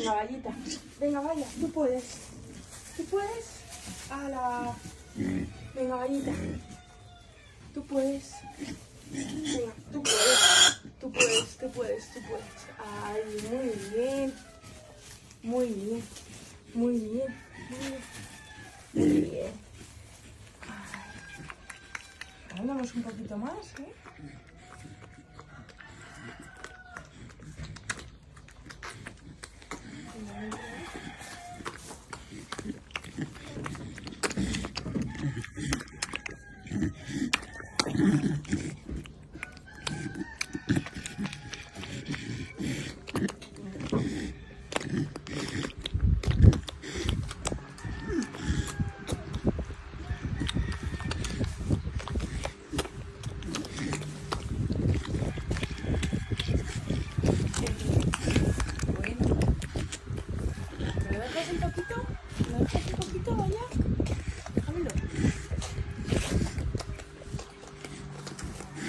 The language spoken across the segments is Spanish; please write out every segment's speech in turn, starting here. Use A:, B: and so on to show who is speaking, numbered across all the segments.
A: Venga, vallita. Venga, vaya, tú puedes. ¿Tú puedes? ¡Hala! Venga, vallita. Tú puedes. Venga, tú puedes. Tú puedes, tú puedes, tú puedes. Ay, muy bien. Muy bien. Muy bien. Muy bien. Muy bien. Ay. Un poquito más, ¿eh? Bueno. ¿Me lo dejas un poquito? ¿Me lo dejas un poquito, vaya? Déjamelo.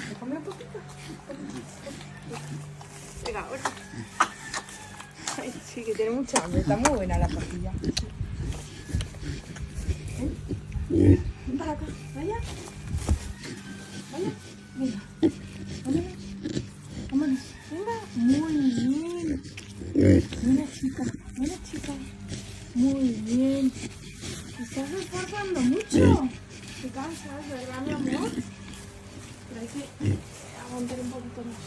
A: Déjame un poquito. Venga, ahora. Sí, que tiene mucha hambre. Está muy buena la papilla. Ven. Ven para acá. Vaya. Vaya. Vámonos. Vámonos. Venga. Muy bien. Buena chica. Buena chica. Muy bien. Te estás esforzando mucho. Te cansas, ¿verdad, mi amor? Pero hay que aguantar un poquito más.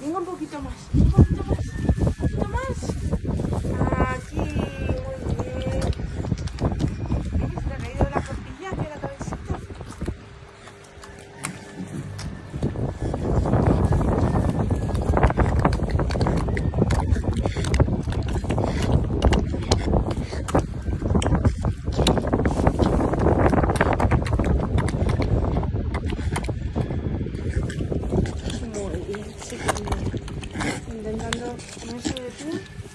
A: Venga un poquito más. Un poquito más. Un poquito más. Aquí. Muy bien. ¿Ves? Se le ha caído la costilla hacia la cabecita. Muy bien, sí, que bien. Intentando ponerse de pie.